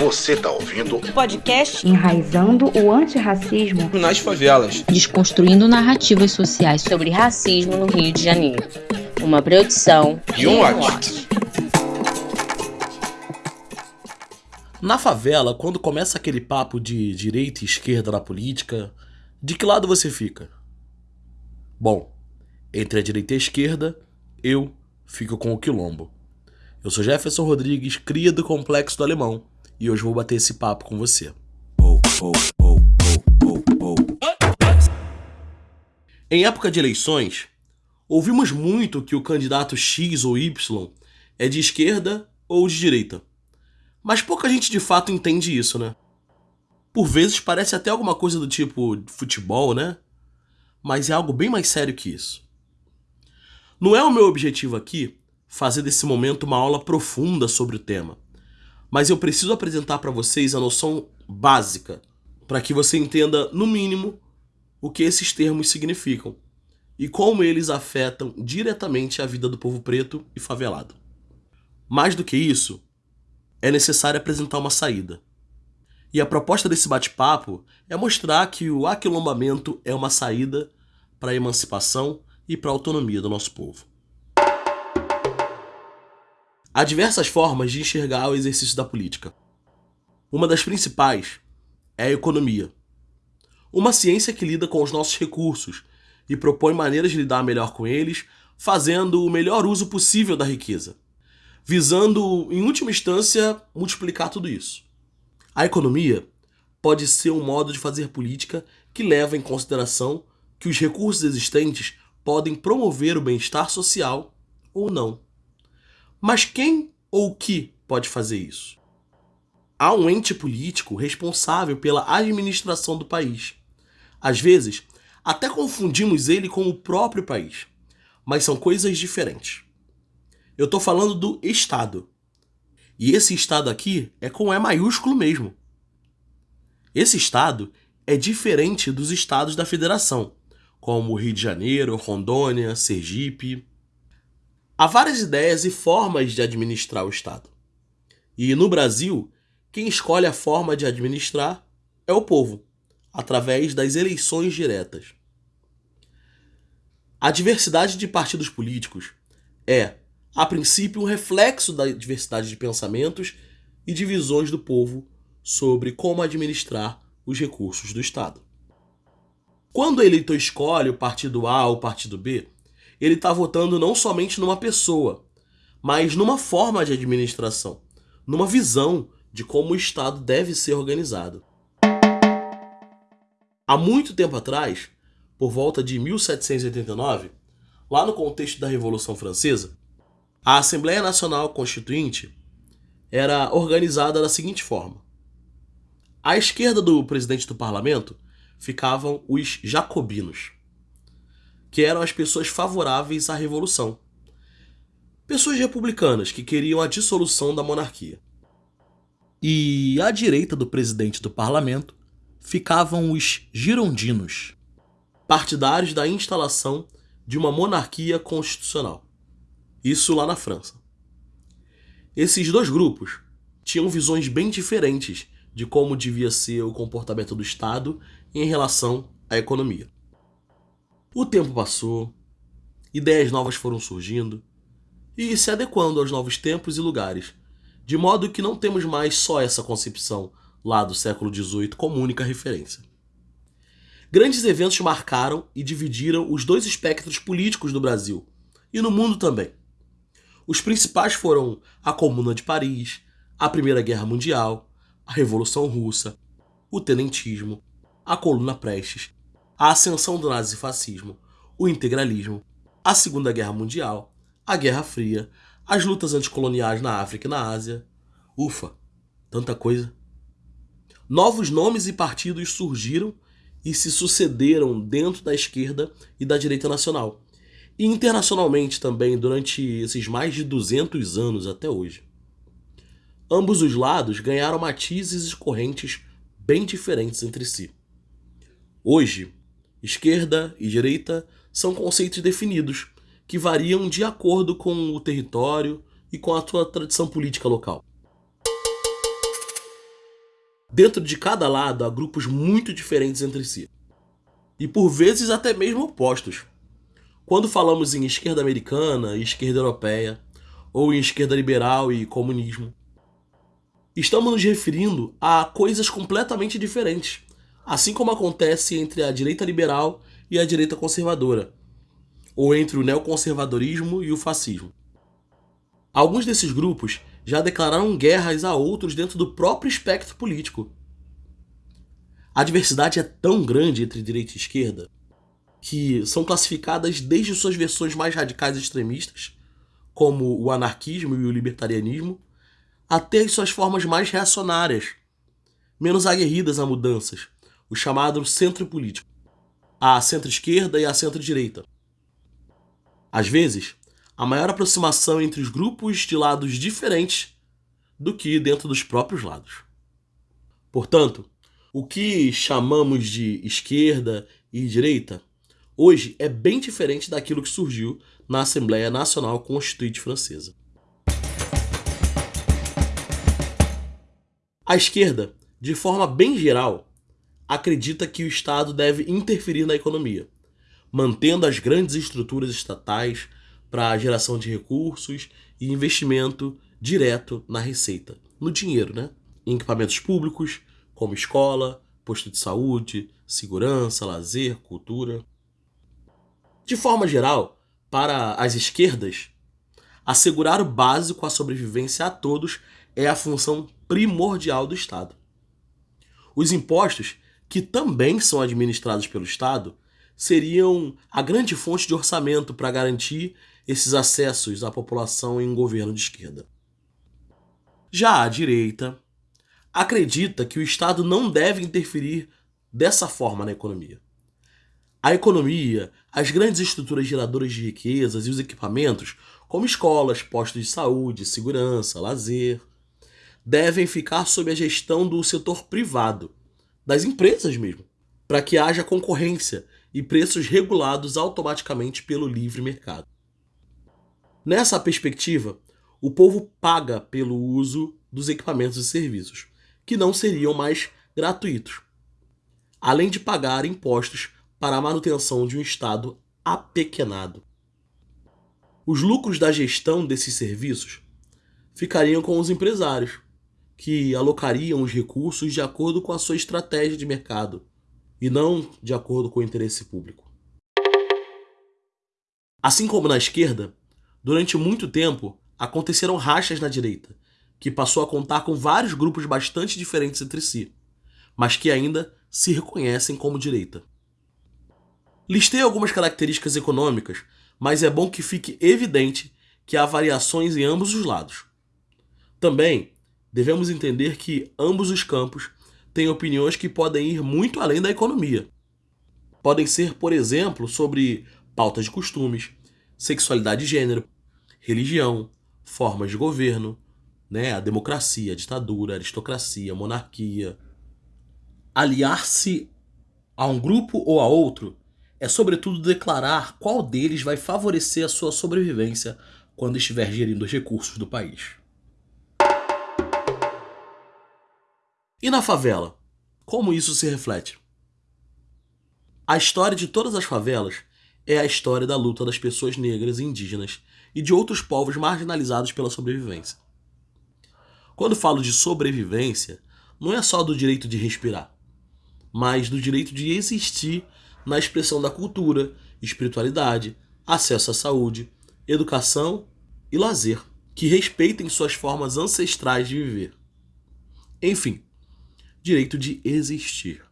Você tá ouvindo o podcast Enraizando o Antirracismo nas Favelas, desconstruindo narrativas sociais sobre racismo no Rio de Janeiro. Uma produção e um watch. Na favela, quando começa aquele papo de direita e esquerda na política, de que lado você fica? Bom, entre a direita e a esquerda, eu fico com o quilombo. Eu sou Jefferson Rodrigues, cria do Complexo do Alemão, e hoje vou bater esse papo com você. Em época de eleições, ouvimos muito que o candidato X ou Y é de esquerda ou de direita. Mas pouca gente de fato entende isso, né? Por vezes parece até alguma coisa do tipo futebol, né? Mas é algo bem mais sério que isso. Não é o meu objetivo aqui fazer desse momento uma aula profunda sobre o tema, mas eu preciso apresentar para vocês a noção básica para que você entenda, no mínimo, o que esses termos significam e como eles afetam diretamente a vida do povo preto e favelado. Mais do que isso, é necessário apresentar uma saída. E a proposta desse bate-papo é mostrar que o aquilombamento é uma saída para a emancipação e para a autonomia do nosso povo. Há diversas formas de enxergar o exercício da política. Uma das principais é a economia. Uma ciência que lida com os nossos recursos e propõe maneiras de lidar melhor com eles, fazendo o melhor uso possível da riqueza, visando, em última instância, multiplicar tudo isso. A economia pode ser um modo de fazer política que leva em consideração que os recursos existentes podem promover o bem-estar social ou não. Mas quem ou o que pode fazer isso? Há um ente político responsável pela administração do país. Às vezes, até confundimos ele com o próprio país, mas são coisas diferentes. Eu estou falando do Estado. E esse Estado aqui é com E maiúsculo mesmo. Esse Estado é diferente dos estados da federação, como Rio de Janeiro, Rondônia, Sergipe. Há várias ideias e formas de administrar o Estado. E no Brasil, quem escolhe a forma de administrar é o povo, através das eleições diretas. A diversidade de partidos políticos é, a princípio, um reflexo da diversidade de pensamentos e de visões do povo sobre como administrar os recursos do Estado. Quando o eleitor escolhe o partido A ou o partido B, ele está votando não somente numa pessoa, mas numa forma de administração, numa visão de como o Estado deve ser organizado. Há muito tempo atrás, por volta de 1789, lá no contexto da Revolução Francesa, a Assembleia Nacional Constituinte era organizada da seguinte forma: à esquerda do presidente do parlamento ficavam os jacobinos, que eram as pessoas favoráveis à revolução. Pessoas republicanas que queriam a dissolução da monarquia. E à direita do presidente do parlamento ficavam os girondinos, partidários da instalação de uma monarquia constitucional. Isso lá na França. Esses dois grupos tinham visões bem diferentes de como devia ser o comportamento do Estado em relação à economia. O tempo passou, ideias novas foram surgindo e se adequando aos novos tempos e lugares, de modo que não temos mais só essa concepção lá do século XVIII como única referência. Grandes eventos marcaram e dividiram os dois espectros políticos do Brasil e no mundo também. Os principais foram a Comuna de Paris, a Primeira Guerra Mundial, a Revolução Russa, o Tenentismo, a Coluna Prestes, a ascensão do nazifascismo, o integralismo, a Segunda Guerra Mundial, a Guerra Fria, as lutas anticoloniais na África e na Ásia. Ufa, tanta coisa. Novos nomes e partidos surgiram e se sucederam dentro da esquerda e da direita nacional, e internacionalmente também durante esses mais de 200 anos até hoje. Ambos os lados ganharam matizes e correntes bem diferentes entre si. Hoje, esquerda e direita são conceitos definidos que variam de acordo com o território e com a sua tradição política local. Dentro de cada lado há grupos muito diferentes entre si, e por vezes até mesmo opostos. Quando falamos em esquerda americana e esquerda europeia, ou em esquerda liberal e comunismo, estamos nos referindo a coisas completamente diferentes, assim como acontece entre a direita liberal e a direita conservadora, ou entre o neoconservadorismo e o fascismo. Alguns desses grupos já declararam guerras a outros dentro do próprio espectro político. A diversidade é tão grande entre direita e esquerda que são classificadas desde suas versões mais radicais e extremistas, como o anarquismo e o libertarianismo, até as suas formas mais reacionárias, menos aguerridas a mudanças, o chamado centro político, a centro-esquerda e a centro-direita. Às vezes, a maior aproximação entre os grupos de lados diferentes do que dentro dos próprios lados. Portanto, o que chamamos de esquerda e direita hoje é bem diferente daquilo que surgiu na Assembleia Nacional Constituinte Francesa. A esquerda, de forma bem geral, acredita que o Estado deve interferir na economia, mantendo as grandes estruturas estatais para a geração de recursos e investimento direto na receita, no dinheiro, né? Em equipamentos públicos, como escola, posto de saúde, segurança, lazer, cultura. De forma geral, para as esquerdas, assegurar o básico à sobrevivência a todos é a função primordial do Estado. Os impostos, que também são administrados pelo Estado, seriam a grande fonte de orçamento para garantir esses acessos à população em um governo de esquerda. Já a direita acredita que o Estado não deve interferir dessa forma na economia. A economia, as grandes estruturas geradoras de riquezas e os equipamentos, como escolas, postos de saúde, segurança, lazer, devem ficar sob a gestão do setor privado, das empresas mesmo, para que haja concorrência e preços regulados automaticamente pelo livre mercado. Nessa perspectiva, o povo paga pelo uso dos equipamentos e serviços, que não seriam mais gratuitos, além de pagar impostos para a manutenção de um Estado apequenado. Os lucros da gestão desses serviços ficariam com os empresários, que alocariam os recursos de acordo com a sua estratégia de mercado e não de acordo com o interesse público. Assim como na esquerda, Durante muito tempo, aconteceram rachas na direita, que passou a contar com vários grupos bastante diferentes entre si, mas que ainda se reconhecem como direita. Listei algumas características econômicas, mas é bom que fique evidente que há variações em ambos os lados. Também devemos entender que ambos os campos têm opiniões que podem ir muito além da economia. Podem ser, por exemplo, sobre pautas de costumes, sexualidade e gênero, religião, formas de governo, né, a democracia, a ditadura, a aristocracia, a monarquia. Aliar-se a um grupo ou a outro é, sobretudo, declarar qual deles vai favorecer a sua sobrevivência quando estiver gerindo os recursos do país. E na favela? Como isso se reflete? A história de todas as favelas é a história da luta das pessoas negras e indígenas e de outros povos marginalizados pela sobrevivência. Quando falo de sobrevivência, não é só do direito de respirar, mas do direito de existir na expressão da cultura, espiritualidade, acesso à saúde, educação e lazer, que respeitem suas formas ancestrais de viver. Enfim, direito de existir.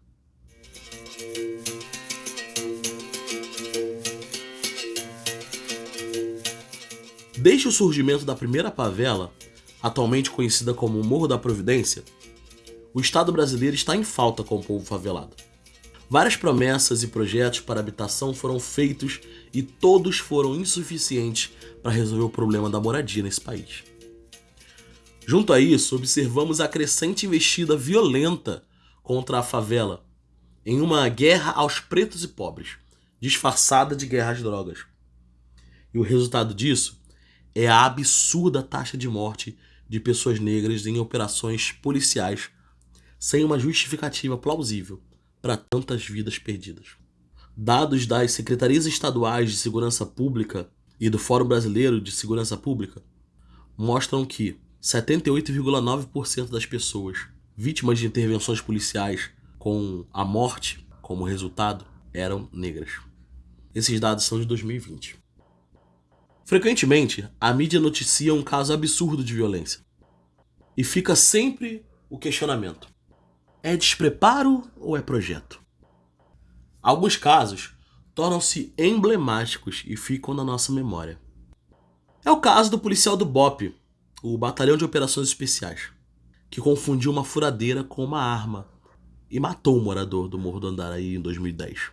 Desde o surgimento da primeira favela, atualmente conhecida como Morro da Providência, o Estado brasileiro está em falta com o povo favelado. Várias promessas e projetos para habitação foram feitos e todos foram insuficientes para resolver o problema da moradia nesse país. Junto a isso, observamos a crescente investida violenta contra a favela em uma guerra aos pretos e pobres, disfarçada de guerra às drogas. E o resultado disso é a absurda taxa de morte de pessoas negras em operações policiais, sem uma justificativa plausível para tantas vidas perdidas. Dados das secretarias estaduais de segurança pública e do Fórum Brasileiro de Segurança Pública mostram que 78,9% das pessoas vítimas de intervenções policiais com a morte como resultado eram negras. Esses dados são de 2020. Frequentemente, a mídia noticia um caso absurdo de violência. E fica sempre o questionamento: é despreparo ou é projeto? Alguns casos tornam-se emblemáticos e ficam na nossa memória. É o caso do policial do BOP, o Batalhão de Operações Especiais, que confundiu uma furadeira com uma arma e matou um morador do Morro do Andaraí em 2010.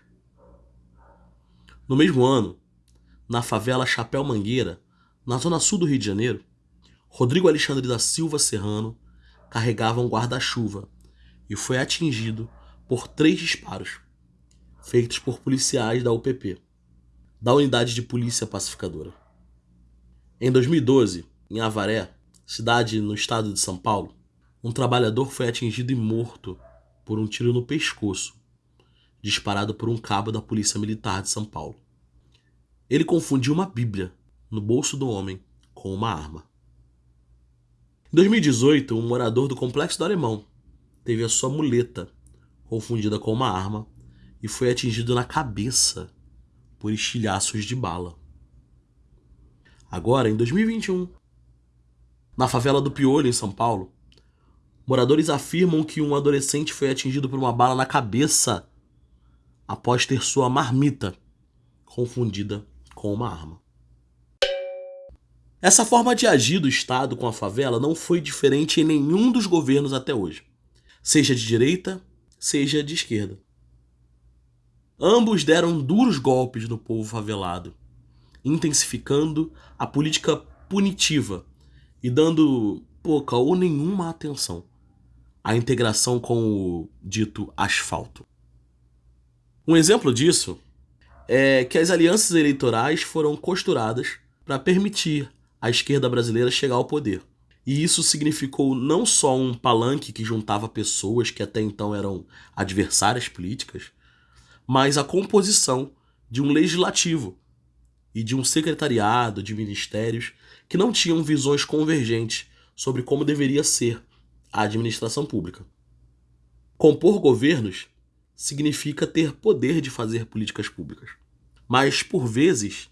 No mesmo ano, na favela Chapéu Mangueira, na zona sul do Rio de Janeiro, Rodrigo Alexandre da Silva Serrano carregava um guarda-chuva e foi atingido por três disparos feitos por policiais da UPP, da Unidade de Polícia Pacificadora. Em 2012, em Avaré, cidade no estado de São Paulo, um trabalhador foi atingido e morto por um tiro no pescoço, disparado por um cabo da Polícia Militar de São Paulo. Ele confundiu uma Bíblia no bolso do homem com uma arma. Em 2018, um morador do Complexo do Alemão teve a sua muleta confundida com uma arma e foi atingido na cabeça por estilhaços de bala. Agora, em 2021, na favela do Piolho, em São Paulo, moradores afirmam que um adolescente foi atingido por uma bala na cabeça após ter sua marmita confundida com uma arma. Essa forma de agir do Estado com a favela não foi diferente em nenhum dos governos até hoje, seja de direita, seja de esquerda. Ambos deram duros golpes no povo favelado, intensificando a política punitiva e dando pouca ou nenhuma atenção à integração com o dito asfalto. Um exemplo disso é que as alianças eleitorais foram costuradas para permitir a esquerda brasileira chegar ao poder. E isso significou não só um palanque que juntava pessoas que até então eram adversárias políticas, mas a composição de um legislativo e de um secretariado de ministérios que não tinham visões convergentes sobre como deveria ser a administração pública. Compor governos significa ter poder de fazer políticas públicas, mas, por vezes,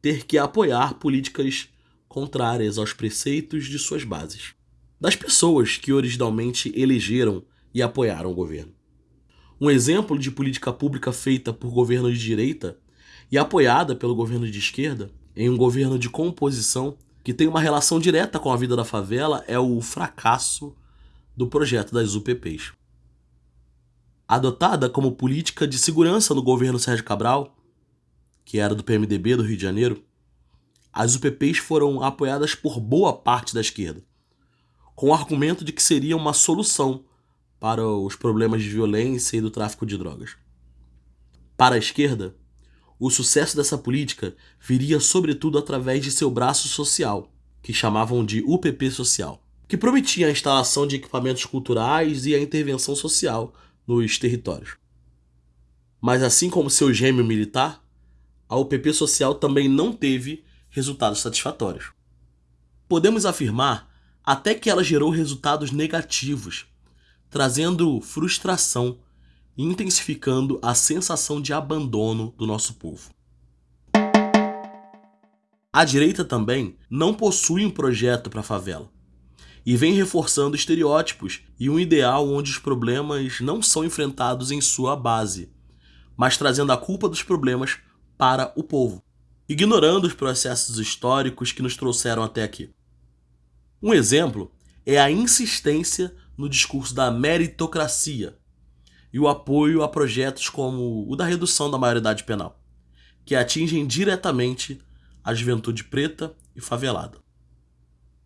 ter que apoiar políticas contrárias aos preceitos de suas bases, das pessoas que originalmente elegeram e apoiaram o governo. Um exemplo de política pública feita por governo de direita e apoiada pelo governo de esquerda, em um governo de composição que tem uma relação direta com a vida da favela, é o fracasso do projeto das UPPs adotada como política de segurança no governo Sérgio Cabral, que era do PMDB do Rio de Janeiro, as UPPs foram apoiadas por boa parte da esquerda, com o argumento de que seria uma solução para os problemas de violência e do tráfico de drogas. Para a esquerda, o sucesso dessa política viria sobretudo através de seu braço social, que chamavam de UPP Social, que prometia a instalação de equipamentos culturais e a intervenção social nos territórios. Mas assim como seu gêmeo militar, a UPP social também não teve resultados satisfatórios. Podemos afirmar até que ela gerou resultados negativos, trazendo frustração intensificando a sensação de abandono do nosso povo. A direita também não possui um projeto para a favela e vem reforçando estereótipos e um ideal onde os problemas não são enfrentados em sua base, mas trazendo a culpa dos problemas para o povo, ignorando os processos históricos que nos trouxeram até aqui. Um exemplo é a insistência no discurso da meritocracia e o apoio a projetos como o da redução da maioridade penal, que atingem diretamente a juventude preta e favelada.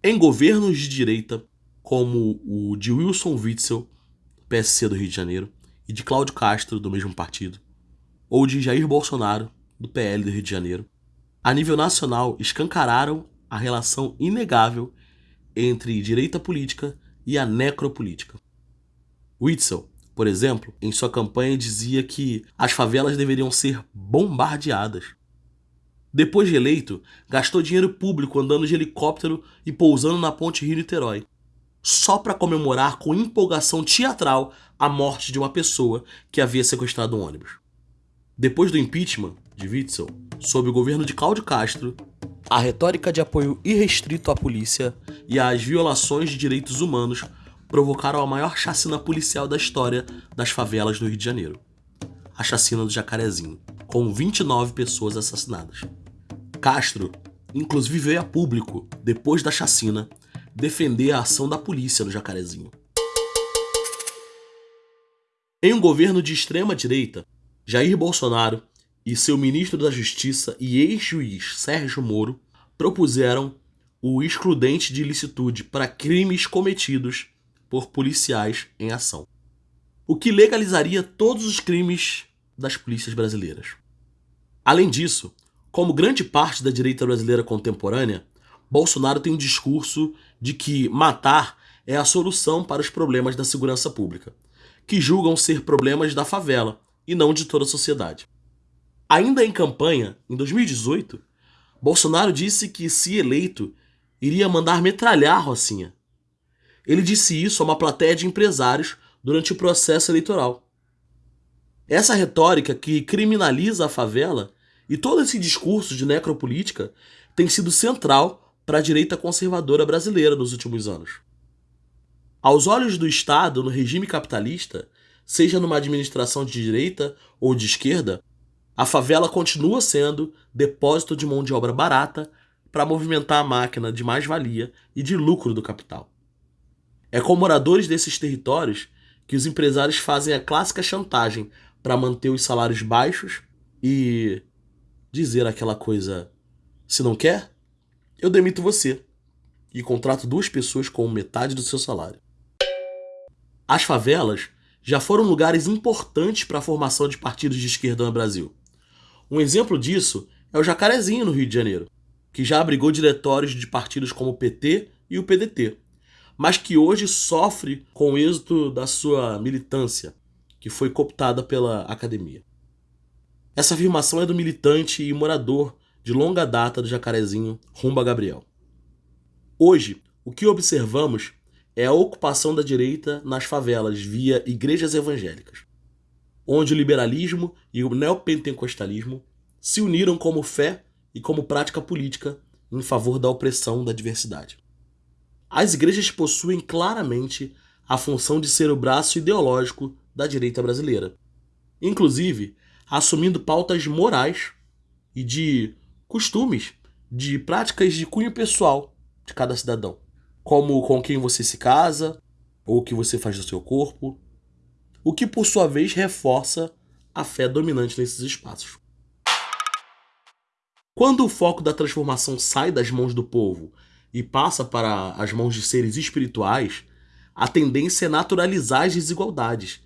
Em governos de direita, como o de Wilson Witzel, PSC do Rio de Janeiro, e de Cláudio Castro, do mesmo partido, ou de Jair Bolsonaro, do PL do Rio de Janeiro, a nível nacional escancararam a relação inegável entre direita política e a necropolítica. Witzel, por exemplo, em sua campanha dizia que as favelas deveriam ser bombardeadas. Depois de eleito, gastou dinheiro público andando de helicóptero e pousando na ponte Rio-Niterói, só para comemorar com empolgação teatral a morte de uma pessoa que havia sequestrado um ônibus. Depois do impeachment de Witzel, sob o governo de Cláudio Castro, a retórica de apoio irrestrito à polícia e às violações de direitos humanos provocaram a maior chacina policial da história das favelas do Rio de Janeiro. A chacina do Jacarezinho, com 29 pessoas assassinadas. Castro, inclusive, veio a público, depois da chacina, defender a ação da polícia no Jacarezinho. Em um governo de extrema direita, Jair Bolsonaro e seu ministro da Justiça e ex-juiz Sérgio Moro propuseram o excludente de ilicitude para crimes cometidos por policiais em ação, o que legalizaria todos os crimes das polícias brasileiras. Além disso, como grande parte da direita brasileira contemporânea, Bolsonaro tem um discurso de que matar é a solução para os problemas da segurança pública, que julgam ser problemas da favela e não de toda a sociedade. Ainda em campanha, em 2018, Bolsonaro disse que, se eleito, iria mandar metralhar Rocinha, ele disse isso a uma plateia de empresários durante o processo eleitoral. Essa retórica que criminaliza a favela e todo esse discurso de necropolítica tem sido central para a direita conservadora brasileira nos últimos anos. Aos olhos do Estado, no regime capitalista, seja numa administração de direita ou de esquerda, a favela continua sendo depósito de mão de obra barata para movimentar a máquina de mais-valia e de lucro do capital. É com moradores desses territórios que os empresários fazem a clássica chantagem para manter os salários baixos e dizer aquela coisa: se não quer, eu demito você e contrato duas pessoas com metade do seu salário. As favelas já foram lugares importantes para a formação de partidos de esquerda no Brasil. Um exemplo disso é o Jacarezinho, no Rio de Janeiro, que já abrigou diretórios de partidos como o PT e o PDT, mas que hoje sofre com o êxito da sua militância, que foi cooptada pela academia. Essa afirmação é do militante e morador de longa data do Jacarezinho, Rumba Gabriel. Hoje, o que observamos é a ocupação da direita nas favelas via igrejas evangélicas, onde o liberalismo e o neopentecostalismo se uniram como fé e como prática política em favor da opressão da diversidade. As igrejas possuem claramente a função de ser o braço ideológico da direita brasileira, inclusive assumindo pautas morais e de costumes, de práticas de cunho pessoal de cada cidadão, como com quem você se casa ou o que você faz do seu corpo, o que por sua vez reforça a fé dominante nesses espaços. Quando o foco da transformação sai das mãos do povo e passa para as mãos de seres espirituais, a tendência é naturalizar as desigualdades,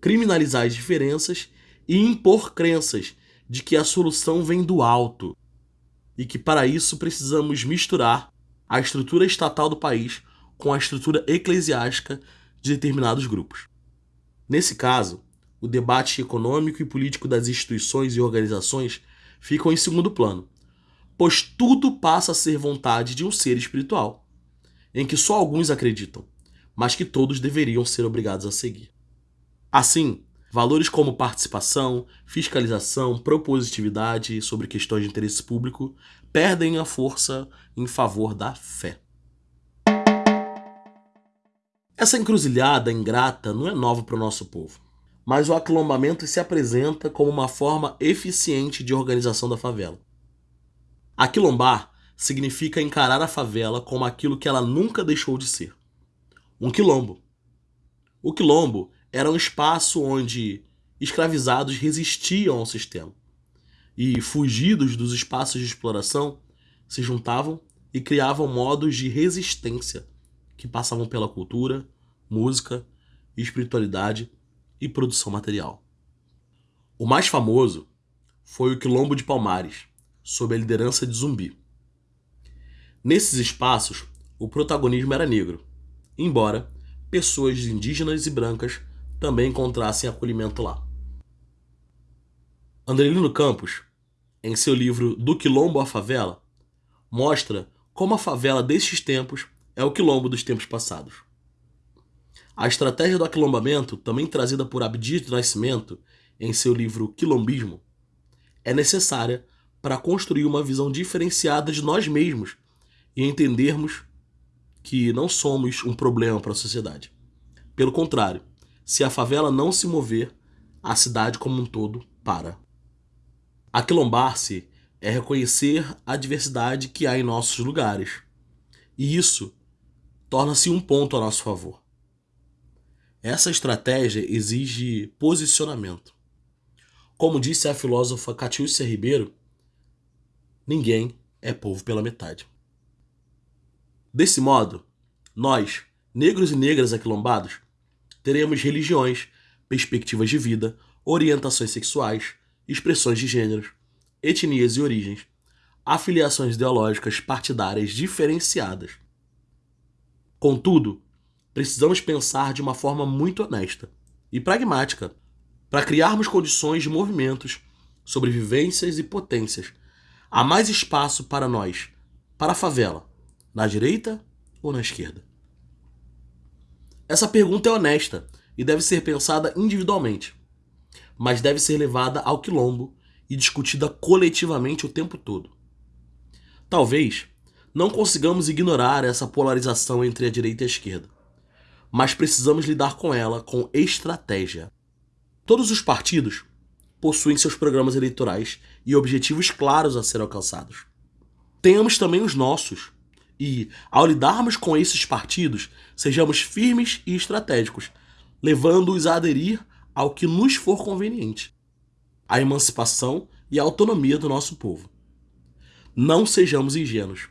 criminalizar as diferenças e impor crenças de que a solução vem do alto e que para isso precisamos misturar a estrutura estatal do país com a estrutura eclesiástica de determinados grupos. Nesse caso, o debate econômico e político das instituições e organizações ficam em segundo plano pois tudo passa a ser vontade de um ser espiritual, em que só alguns acreditam, mas que todos deveriam ser obrigados a seguir. Assim, valores como participação, fiscalização, propositividade sobre questões de interesse público perdem a força em favor da fé. Essa encruzilhada ingrata não é nova para o nosso povo, mas o aquilombamento se apresenta como uma forma eficiente de organização da favela. Aquilombar significa encarar a favela como aquilo que ela nunca deixou de ser: um quilombo. O quilombo era um espaço onde escravizados resistiam ao sistema e, fugidos dos espaços de exploração, se juntavam e criavam modos de resistência que passavam pela cultura, música, espiritualidade e produção material. O mais famoso foi o Quilombo de Palmares, sob a liderança de Zumbi. Nesses espaços, o protagonismo era negro, embora pessoas indígenas e brancas também encontrassem acolhimento lá. Andrelino Campos, em seu livro Do Quilombo à Favela, mostra como a favela destes tempos é o quilombo dos tempos passados. A estratégia do aquilombamento, também trazida por Abdias do Nascimento em seu livro Quilombismo, é necessária para construir uma visão diferenciada de nós mesmos e entendermos que não somos um problema para a sociedade. Pelo contrário, se a favela não se mover, a cidade como um todo para. Aquilombar-se é reconhecer a diversidade que há em nossos lugares. E isso torna-se um ponto a nosso favor. Essa estratégia exige posicionamento. Como disse a filósofa Catiúcia Ribeiro, ninguém é povo pela metade. Desse modo, nós, negros e negras aquilombados, teremos religiões, perspectivas de vida, orientações sexuais, expressões de gêneros, etnias e origens, afiliações ideológicas partidárias diferenciadas. Contudo, precisamos pensar de uma forma muito honesta e pragmática para criarmos condições de movimentos, sobrevivências e potências. Há mais espaço para nós, para a favela, na direita ou na esquerda? Essa pergunta é honesta e deve ser pensada individualmente mas deve ser levada ao quilombo e discutida coletivamente o tempo todo. Talvez não consigamos ignorar essa polarização entre a direita e a esquerda, mas precisamos lidar com ela com estratégia. Todos os partidos possuem seus programas eleitorais e objetivos claros a serem alcançados. Tenhamos também os nossos, e, ao lidarmos com esses partidos, sejamos firmes e estratégicos, levando-os a aderir ao que nos for conveniente, a emancipação e a autonomia do nosso povo. Não sejamos ingênuos.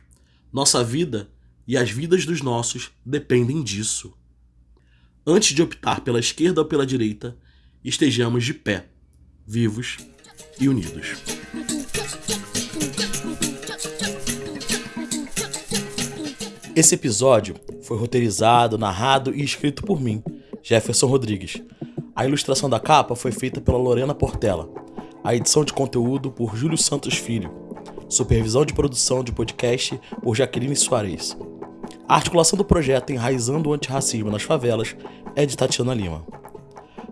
Nossa vida e as vidas dos nossos dependem disso. Antes de optar pela esquerda ou pela direita, estejamos de pé, vivos e unidos. Esse episódio foi roteirizado, narrado e escrito por mim, Jefferson Rodrigues a ilustração da capa foi feita pela Lorena Portela. A edição de conteúdo por Júlio Santos Filho. Supervisão de produção de podcast por Jaqueline Soares. A articulação do projeto Enraizando o Antirracismo nas Favelas é de Tatiana Lima.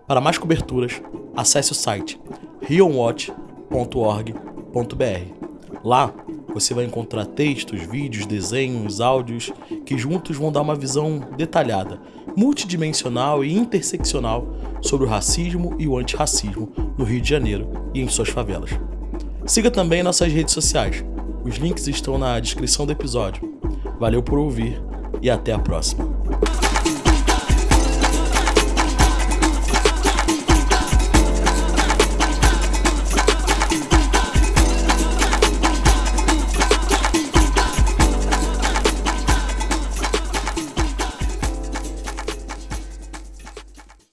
Para mais coberturas, acesse o site rionwatch.org.br. Lá você vai encontrar textos, vídeos, desenhos, áudios que juntos vão dar uma visão detalhada, multidimensional e interseccional sobre o racismo e o antirracismo no Rio de Janeiro e em suas favelas. Siga também nossas redes sociais. Os links estão na descrição do episódio. Valeu por ouvir e até a próxima.